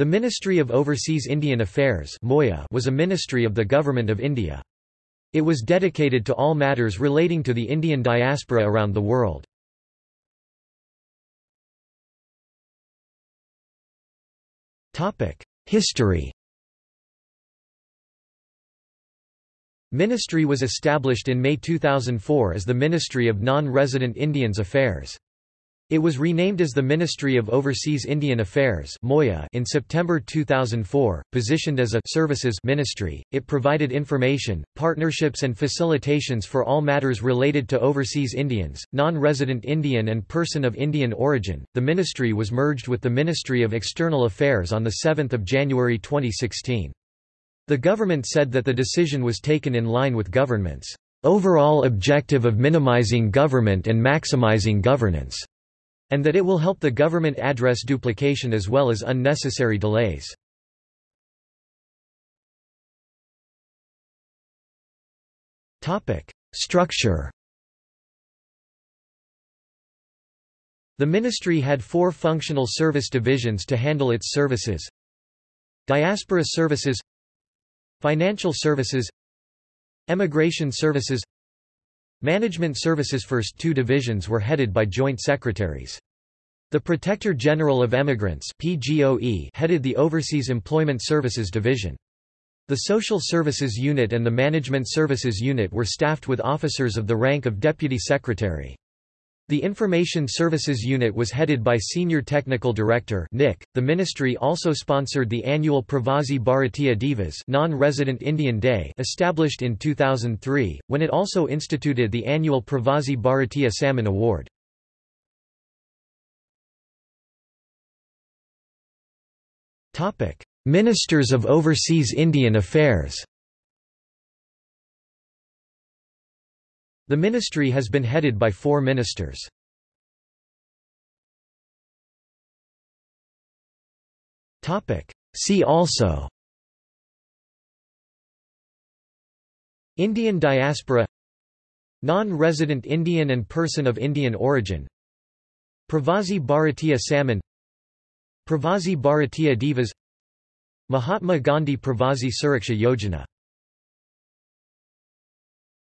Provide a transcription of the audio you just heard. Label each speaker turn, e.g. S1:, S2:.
S1: The Ministry of Overseas Indian Affairs was a ministry of the Government of India. It was dedicated to all matters relating to the Indian diaspora around the world. History Ministry was established in May 2004 as the Ministry of Non-Resident Indians Affairs. It was renamed as the Ministry of Overseas Indian Affairs in September 2004, positioned as a services ministry. It provided information, partnerships and facilitations for all matters related to overseas Indians, non-resident Indian and person of Indian origin. The ministry was merged with the Ministry of External Affairs on the 7th of January 2016. The government said that the decision was taken in line with government's overall objective of minimizing government and maximizing governance and that it will help the government address duplication as well as unnecessary delays. Structure The ministry had four functional service divisions to handle its services Diaspora Services Financial Services Emigration Services Management Services First two divisions were headed by joint secretaries. The Protector General of Emigrants headed the Overseas Employment Services Division. The Social Services Unit and the Management Services Unit were staffed with officers of the rank of Deputy Secretary. The Information Services Unit was headed by Senior Technical Director NIC. The ministry also sponsored the annual Pravasi Bharatiya Divas non-resident Indian Day established in 2003, when it also instituted the annual Pravasi Bharatiya Samman Award. Ministers of Overseas Indian Affairs The ministry has been headed by four ministers. See also. Indian diaspora. Non-resident Indian and person of Indian origin. Pravasi Bharatiya Samman Pravasi Bharatiya Divas. Mahatma Gandhi Pravasi Suraksha Yojana